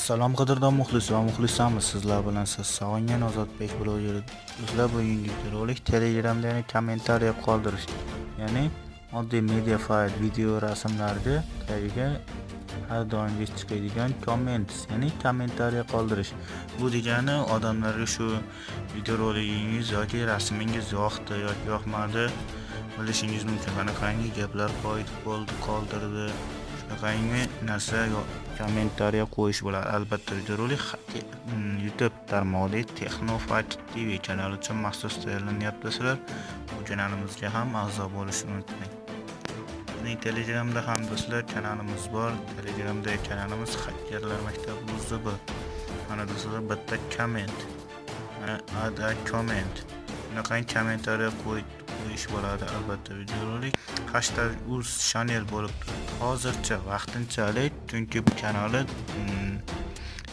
Assalom qadrdon muxlis va muxlisamiz sizlar bilan siz sog'ingan Ozodbek blogeri. Sizlar bugungi rolik Telegramda ya'ni kommentariya qoldirish, ya'ni oddiy media fayl, video, rasmlarga tagiga har doimgidek chiqadigan komment, ya'ni kommentariya qoldirish. Bu degani odamlarga shu video roligingiz yoki rasmingiz yoqdi yoki yoqmadi bilishingiz mumkin. Qanaqangi gaplar qo'yib bo'ldi, qoldirdi, qanaqangi narsa kommentariya qo'yish bo'ladi albatta videorolik mm, youtube tarmog'idagi texnofight tv kanali uchun maxsus tayyorlanyapti sizlar bu kanalimizga ham a'zo bo'lishni unutmang bizning telegramda ham do'stlar kanalimiz bor. Telegramdagi kanalimiz hakkerlar maktabi uzb mana do'stlar bitta komment. Add a comment bunaqangi kommentariya qo'yish bo'ladi albatta videorolik. Hashtag uz shanel bo'lib hozircha vaqtinchalik chunki bu kanali mm,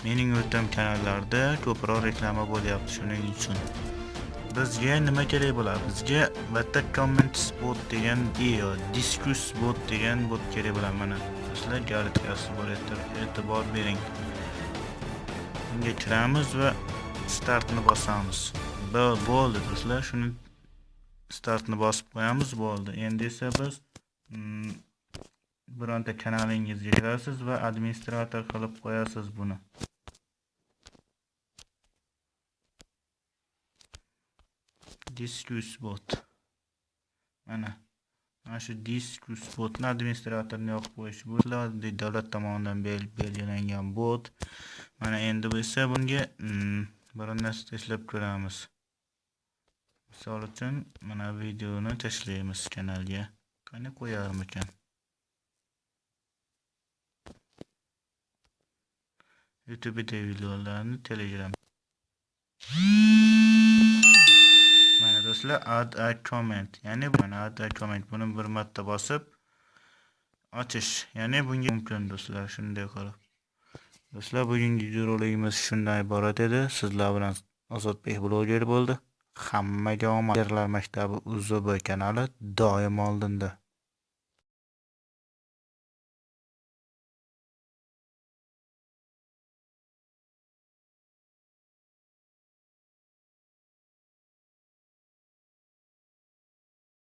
mening o'rtam kanallarda ko'proq reklama bo'lyapti shuning uchun. Bizga nima kerak bo'ladi? Bizga bitta comment bot degan e, iyo diskus bot degan bot kerak bo'ladi mana. Sizlar galitkasi bor e'tibor bering. Unga kiramiz va startni bosamiz. Bo'ldi do'stlar shuni startni bosib qo'yamiz bo'ldi. Endi esa biz mm, bironta kanalingizga kirasiz va administrator qilib qo'yasiz buni. Diskus bot. Mana mana shu diskus botni administratorni yoqib qo'yish bu davlat tomonidan belgilangan bot. Mana endi esa bunga mm, bir narsa tashlab ko'ramiz. Misol uchun mana videoni tashlaymiz kanalga qani qo'yarmikan youtube'da videolarni telegram. Mana do'stlar add a comment. Ya'ni mana add a comment. Buni bir marta bosib ochish ya'ni bunga mumkin do'stlar shunday qilib do'stlar bugungi videorolikimiz shundan iborat edi sizlar bilan ozodbek bloger bo'ldi hammaga omad. Maktabi uzb kanali doim oldinda.